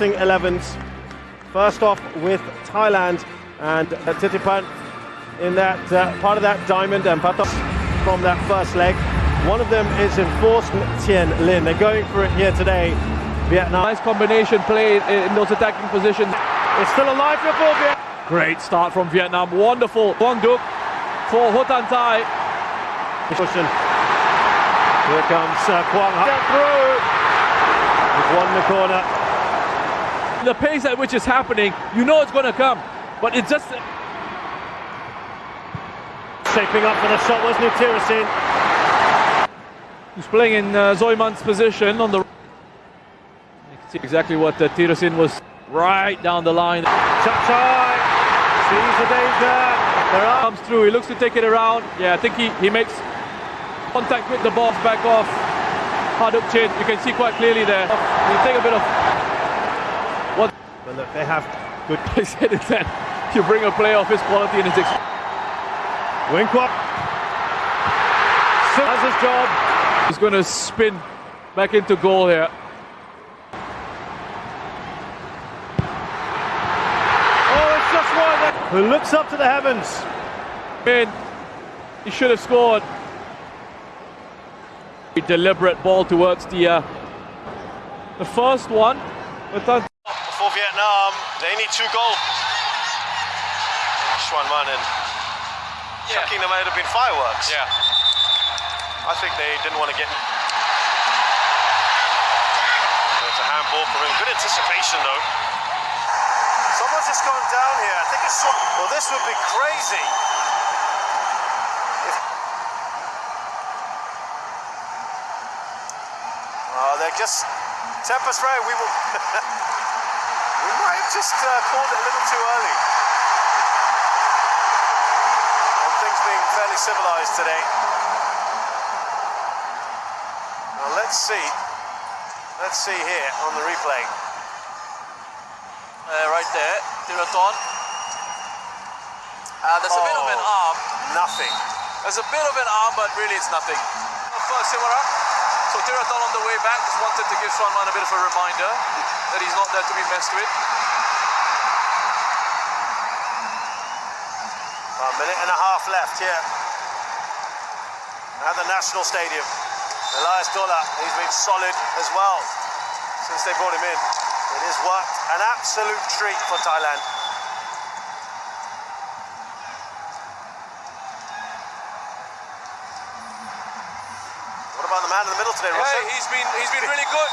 starting 11s. First off with Thailand and Thitiphan in that uh, part of that diamond and Patos from that first leg. One of them is enforced Tien Linh. They're going for it here today. Vietnam. Nice combination play in those attacking positions. It's still alive for Vietnam. Great start from Vietnam. Wonderful. Quang Duc for Ho Tan Tai. Cushion. Here comes uh, Quang Get through. He's won the corner. The pace at which it's happening, you know it's going to come. But it just... Shaping up for the shot wasn't it, Teerasil? He's playing in uh, Zoiman's position on the... You can see exactly what uh, Teerasil was right down the line. Chai sees the danger. There are comes through. He looks to take it around. Yeah, I think he, he makes contact with the ball, back off. Ha Duc Chinh, you can see quite clearly there. You take a bit of but look, they have good said it then. You bring a player of his quality and his experience. Winkwap does his job. He's going to spin back into goal here. Oh, it's just one who looks up to the heavens. In, he should have scored. A deliberate ball towards the uh, the first one. For Vietnam, um, they need two goals. Xuan Man and Yeah. chucking them out have been fireworks. yeah. I think they didn't want to get. There's a handball for him. Good anticipation though. Someone's just gone down here. I think it's. Well, this would be crazy. If... Oh, they're just. Tempest Ray, we will. just uh, called it a little too early. And things being fairly civilized today. Now let's see. Let's see here on the replay. Uh, right there, Theerathon. Uh, there's a bit of an Oh. arm. Nothing. There's a bit of an arm, but really it's nothing. Simara. So Theerathon on the way back just wanted to give Swanman a bit of a reminder that he's not there to be messed with. A minute and a half left here at the National Stadium. Elias Dolah, he's been solid as well since they brought him in. It has worked an absolute treat for Thailand. What about the man in the middle today, Hey, he's been he's been really good,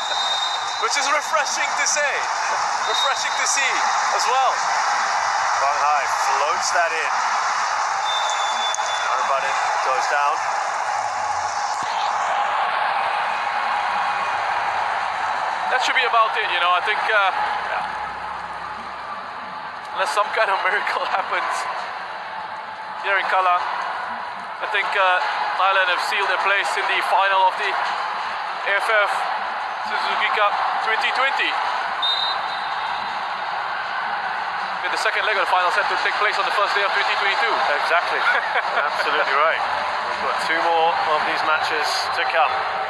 which is refreshing to say, refreshing to see as well. Bang Hai floats that in. Goes down. That should be about it, you know. I think uh, unless some kind of miracle happens here in Kallang, I think uh, Thailand have sealed their place in the final of the AFF Suzuki Cup 2020. The second leg of the final set to take place on the first day of 2022. Exactly. Absolutely right. We've got two more of these matches to come.